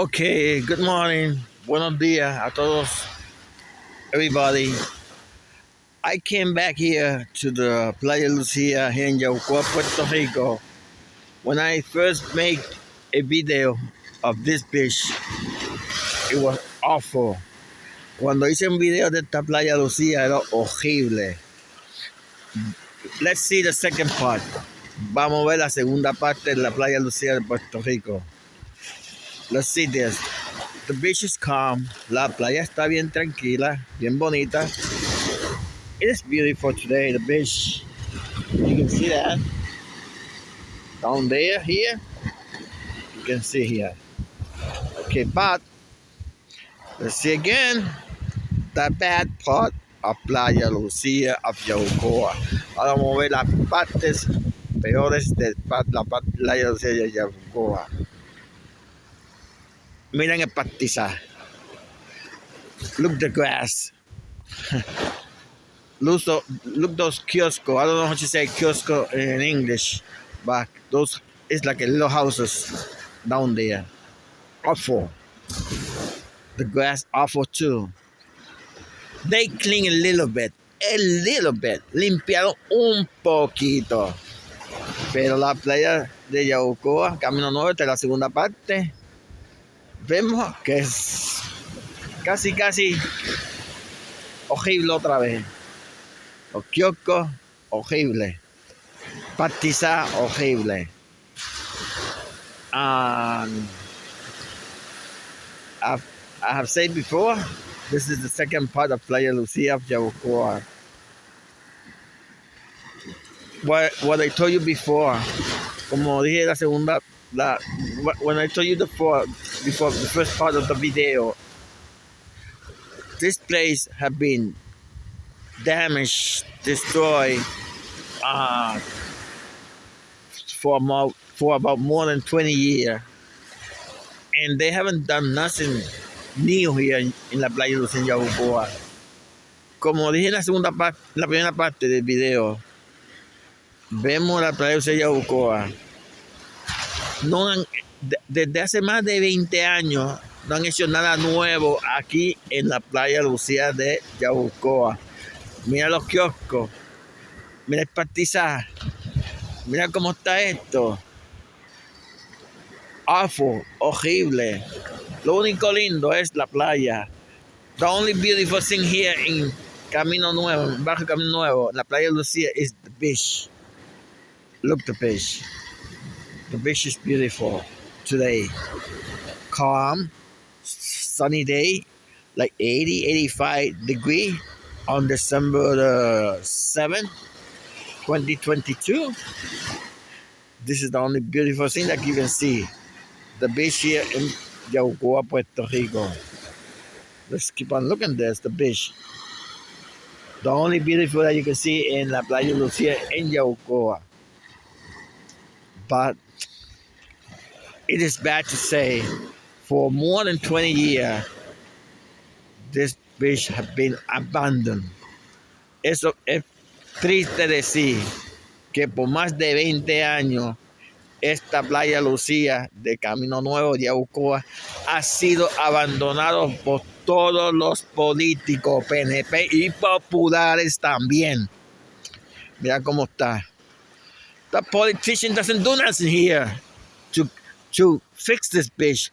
Okay, good morning. Buenos días a todos, everybody. I came back here to the Playa Lucia here in Yaucoa, Puerto Rico. When I first made a video of this beach, it was awful. Cuando hice un video de esta Playa Lucia era horrible. Let's see the second part. Vamos a ver la segunda parte de la Playa Lucia de Puerto Rico. Let's see this. The beach is calm. La playa está bien tranquila, bien bonita. It is beautiful today, the beach. You can see that. Down there, here. You can see here. Okay, but let's see again the bad part of Playa Lucia of Yaucoa. Ahora vamos a ver las partes peores de la Playa Lucia de Yaucoa. Miren el pastizal. Look the grass. look, those kiosco. I don't know how to say kiosco in English, but those it's like a little houses down there. Awful. The grass awful too. They clean a little bit, a little bit. Limpiaron un poquito. Pero la playa de Yaucoa, Camino Norte, la segunda parte, vemos que es casi, casi horrible otra vez. Los kioscos, horrible. Pastizar, horrible. Um, I've, I have said before, this is the second part of Playa Lucia of Yabucoa. What, what I told you before, como dije la segunda that when I told you the before, before the first part of the video, this place have been damaged, destroyed uh, for about for about more than 20 years, and they haven't done nothing new here in, la playa de Lucen Yabucoa. Como dije en la segunda parte, la primera parte del video, vemos la playa de Yabucoa no han, desde hace más de 20 años no han hecho nada nuevo aquí en la playa Lucía de Yabucoa. Mira los kioscos, mira el pastizal, mira cómo está esto. Awful, horrible. Lo único lindo es la playa. The only beautiful thing here in Camino Nuevo, bajo Camino Nuevo, la playa Lucía is the beach. Look the beach. The beach is beautiful today. Calm, sunny day, like 80, 85 degree on December the 7th, 2022. This is the only beautiful thing that you can see. The beach here in Yaucoa, Puerto Rico. Let's keep on looking. There's the beach. The only beautiful that you can see in La Playa Lucia in Yaucoa. But it is bad to say, for more than 20 years, this beach has been abandoned. Eso es triste decir que por más de 20 años esta playa Lucía de Camino Nuevo de Aucoa ha sido abandonado por todos los políticos PNP y populares también. Mira cómo está. The politician doesn't do nothing here to fix this bitch.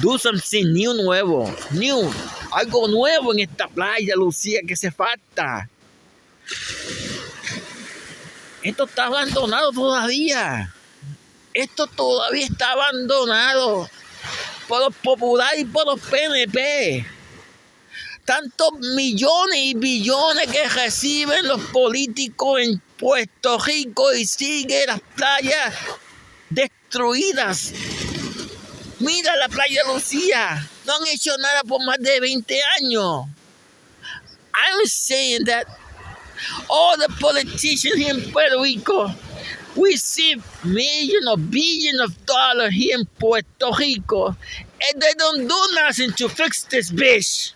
Do something new nuevo. New. Algo nuevo en esta playa, Lucía, que se falta. Esto está abandonado todavía. Esto todavía está abandonado por los populares y por los PNP. Tantos millones y billones que reciben los políticos en Puerto Rico y sigue las playas destruidas. Mira la playa Lucía. No han hecho nada por más de 20 años. I'm saying that all the politicians here in Puerto Rico receive millions or billions of dollars here in Puerto Rico and they don't do nothing to fix this bitch.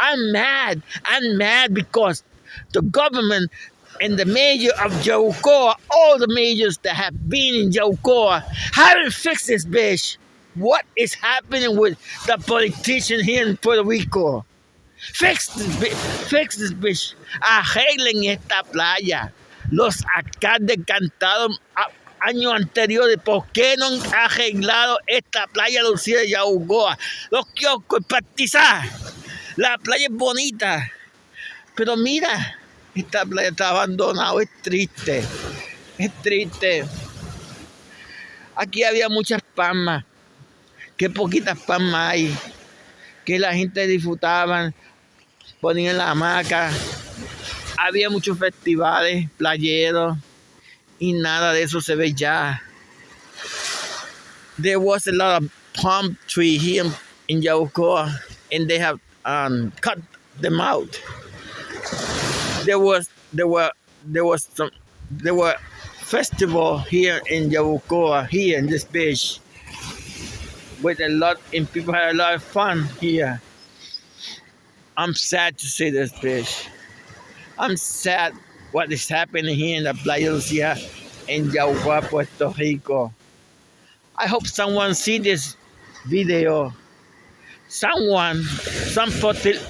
I'm mad. I'm mad because the government and the mayor of Jaucoa, all the mayors that have been in Jaucoa, haven't fixed this bitch. what is happening with the politician here in Puerto Rico. Fix this, fix this bitch. Arreglen esta playa. Los alcaldes cantaron años anteriores. ¿Por qué no han arreglado esta playa Lucía de Yaugoa? Los kioscos, partizar. La playa es bonita. Pero mira, esta playa está abandonada. Es triste. Es triste. Aquí había muchas palmas. Qué poquitas palmas hay. Que la gente disfrutaba. Ponían la hamaca. Había muchos festivales playeros. Y nada de eso se ve ya. There was a lot of palm tree here in Yabucoa. And they have um, cut them out. There was there were there was some there were festival here in Yabucoa, here in this beach, with a lot, and people had a lot of fun here. I'm sad to see this beach. I'm sad what is happening here in the Playa Lucia in Yabucoa, Puerto Rico. I hope someone see this video. Someone, some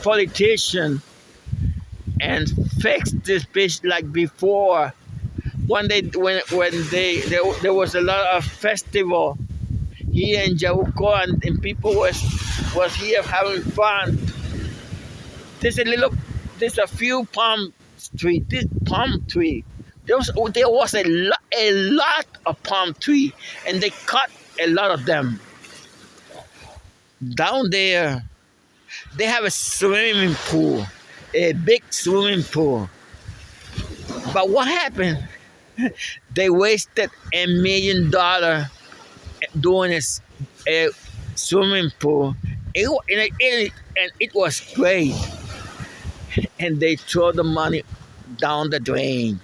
politician, and fix this beach like before when they when when they there, there was a lot of festival here in Jauco and, and people was was here having fun. There's a little there's a few palm tree this palm tree. There was there was a lot a lot of palm tree and they cut a lot of them. Down there they have a swimming pool, a big swimming pool. But what happened? they wasted a million dollar doing this a swimming pool. It, and, it, and it was great. And they throw the money down the drain.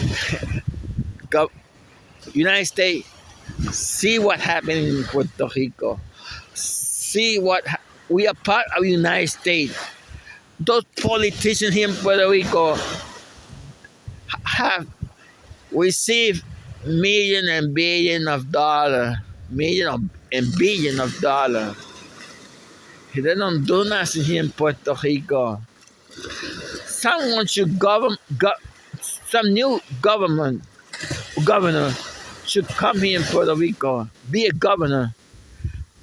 Go, United States, see what happened in Puerto Rico. See what we are part of United States. Those politicians here in Puerto Rico have received million and billion of dollars, million and billion of dollars. They don't do nothing here in Puerto Rico. Someone should govern, go, some new government, governor should come here in Puerto Rico, be a governor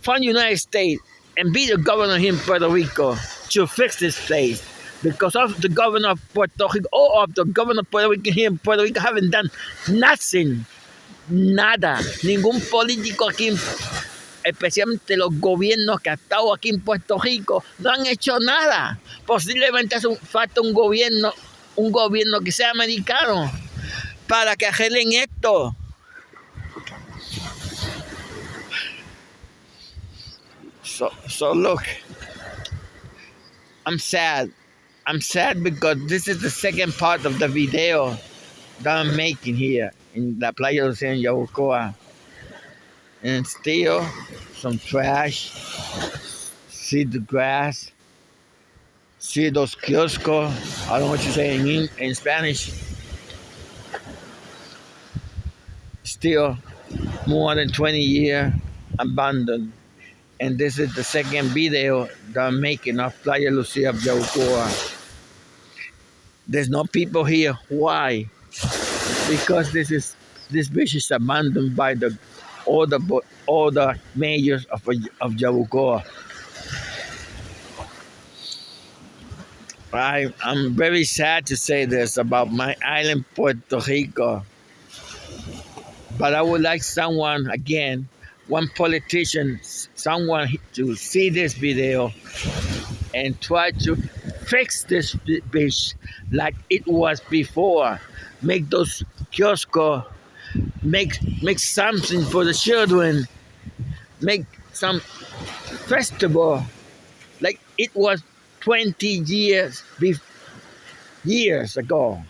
from the United States, and be the governor here in Puerto Rico to fix this place because of the governor of Puerto Rico or of the governor of Puerto Rico here in Puerto Rico haven't done nothing, nada. Ningún político aquí, especialmente los gobiernos que han estado aquí en Puerto Rico, no han hecho nada. Posiblemente hace falta un gobierno, un gobierno que sea americano para que arreglen esto. So, so look, I'm sad. I'm sad because this is the second part of the video that I'm making here in La Playa de San Yabucoa. And still some trash. See the grass. See those kioscos. I don't know what you say in, in Spanish. Still more than 20 years abandoned. And this is the second video that I'm making of Playa Lucia of Yabucoa. There's no people here. Why? Because this is this beach is abandoned by the all the all the mayors of of Yabucoa. I I'm very sad to say this about my island Puerto Rico. But I would like someone again, one politician, someone to see this video and try to fix this beach like it was before. Make those kiosks, make make something for the children, make some festival like it was 20 years years ago.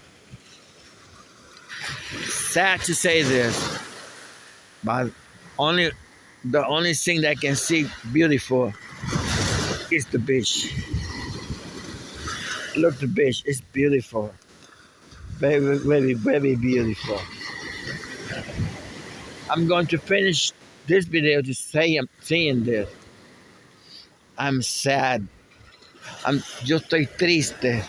Sad to say this, but only the only thing that I can see beautiful is the beach. Look the beach, it's beautiful. Very, very, very beautiful. I'm going to finish this video to say I'm saying this. I'm sad. I'm, yo estoy triste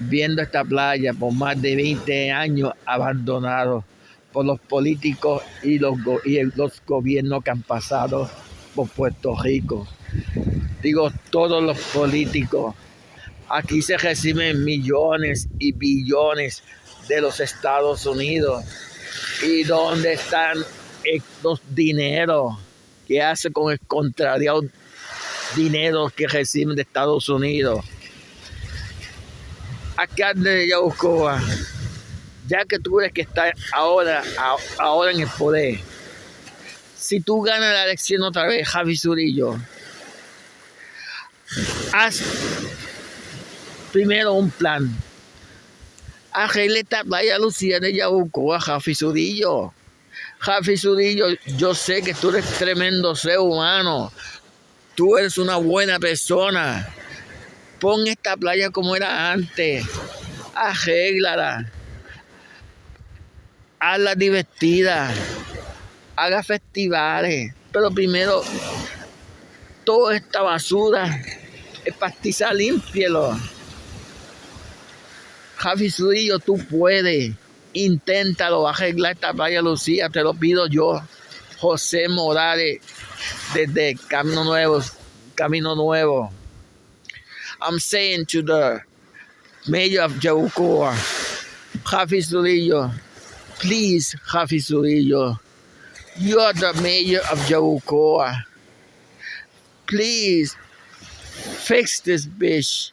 viendo esta playa por más de 20 años abandonado por los políticos y los, y los gobiernos que han pasado por Puerto Rico. Digo, todos los políticos. Aquí se reciben millones y billones de los Estados Unidos. ¿Y dónde están estos dineros que hace con el contrario dinero que reciben de Estados Unidos? Acá de Yaucoa, ya que tú eres que está ahora, ahora en el poder, si tú ganas la elección otra vez, Javi Zurillo, haz primero un plan Arregle esta playa Lucía de Yabucoa, Jafi Sudillo. Jafi Sudillo, yo sé que tú eres tremendo ser humano. Tú eres una buena persona. Pon esta playa como era antes. Arréglala. Hazla divertida. Haga festivales. Pero primero, toda esta basura, el pastizal, límpielo. Javi Zurillo, tú puedes. Inténtalo, arreglar esta playa Lucía, te lo pido yo. José Morales, desde Camino Nuevo, Camino Nuevo. I'm saying to the mayor of Jaucoa, Javi Zurillo, please, Javi Zurillo, you are the mayor of Jaucoa. Please, fix this bitch.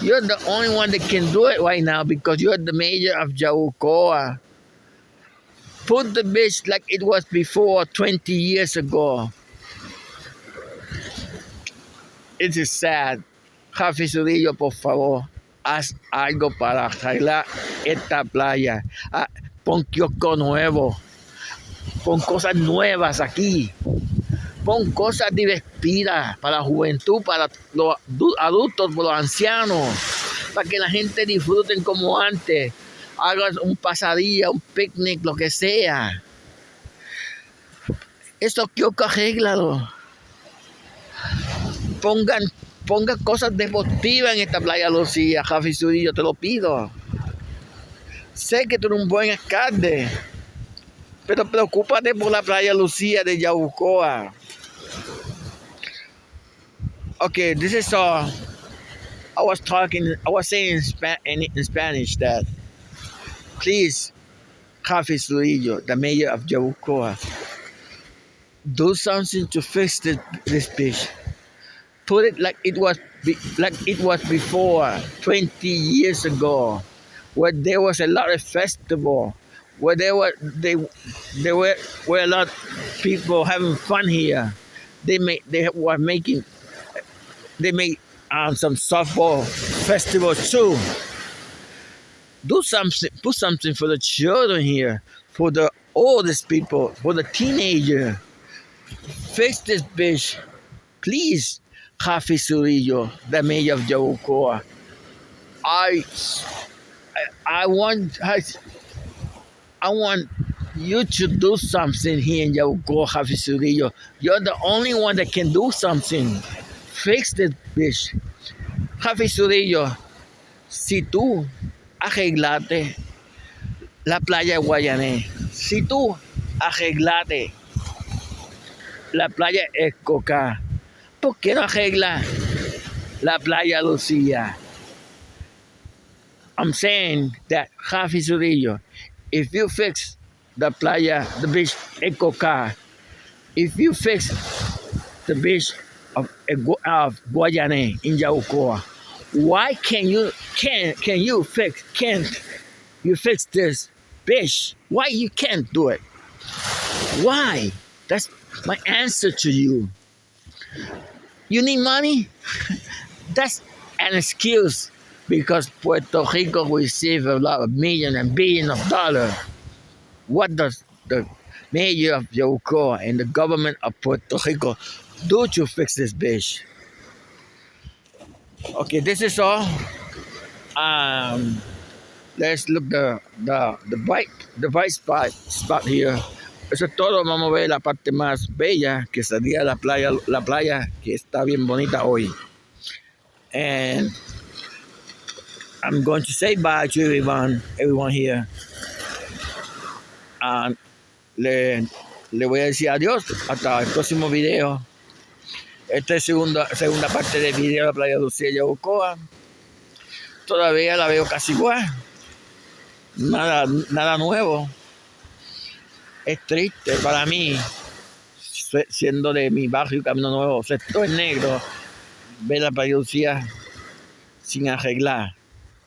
You're the only one that can do it right now because you're the mayor of Jaucoa. Put the bitch like it was before 20 years ago. It is sad. Javi Zurillo, por favor, haz algo para arreglar esta playa. Ah, pon kiosco nuevo. Pon cosas nuevas aquí. Pon cosas divertidas para la juventud, para los adultos, para los ancianos, para que la gente disfruten como antes. Hagan un pasadía, un picnic, lo que sea. Esto quiero que arreglado. Pongan, pongan cosas deportivas en esta playa Lucía, Javi Zurillo, te lo pido. Sé que tú eres un buen alcalde, pero preocúpate por la playa Lucía de Yaucoa. okay, this is uh, I was talking, I was saying in, Spa- in, in Spanish that please, Javi Zurillo, the mayor of Yabucoa, do something to fix this, this bitch. Put it like it was like it was before 20 years ago, where there was a lot of festival, where there were they there were were a lot of people having fun here. They made they were making they made um, some softball festival too. Do something, put something for the children here, for the oldest people, for the teenager. Fix this bitch, please, Jafi Surillo, the mayor of Yabucoa. I, I, want, I, want you to do something here in Jafi Surillo. You're the only one that can do something. fix this bitch. Zurillo, si tú arreglaste la playa de si tú arreglaste la playa Escoca, ¿por qué no arregla la playa Lucía? I'm saying that Javi Zurillo, if you fix the playa, the beach Escoca, if you fix the beach of, of Guayane in Yaucoa. Why can you can can you fix can't you fix this bitch? Why you can't do it? Why? That's my answer to you. You need money? That's an excuse because Puerto Rico receives a lot of million and billion of dollars. What does the mayor of Yaucoa and the government of Puerto Rico don't you fix this bitch. Okay, this is all. Um, let's look the the the bike the bike spot spot here eso es todo. Vamos a ver la parte más bella, que sería la playa, la playa que está bien bonita hoy. And I'm going to say bye to everyone, everyone here. And le, le voy a decir adiós hasta el próximo video. Esta es segunda, segunda parte del video de la playa de Lucía y Ocoa. Todavía la veo casi igual. Nada, nada nuevo. Es triste para mí, siendo de mi barrio Camino Nuevo, sector negro, ver la playa de Lucía sin arreglar.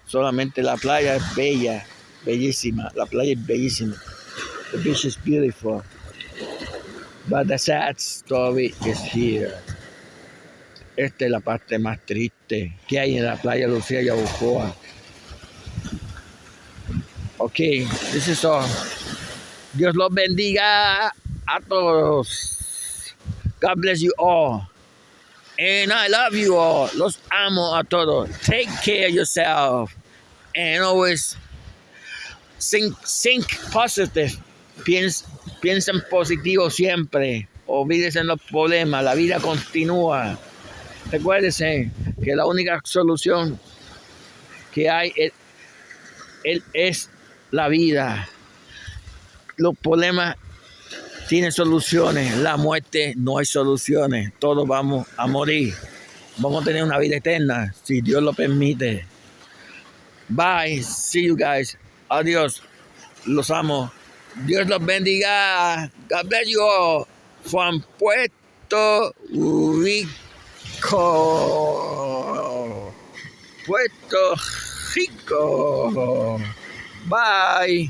Solamente la playa es bella, bellísima. La playa es bellísima. The beach is beautiful. But the sad story is here. Esta es la parte más triste que hay en la playa Lucía Yabucoa. Ok, this is all. Dios los bendiga a todos. God bless you all. And I love you all. Los amo a todos. Take care of yourself. And always think, think positive. Piensa, piensa en positivo siempre. Olvídese en los problemas. La vida continúa. Recuérdese que la única solución que hay es la vida. Los problemas tienen soluciones. La muerte no hay soluciones. Todos vamos a morir. Vamos a tener una vida eterna, si Dios lo permite. Bye. See you guys. Adiós. Los amo. Dios los bendiga. God bless you. From Puerto Rico. Puerto Rico. Bye.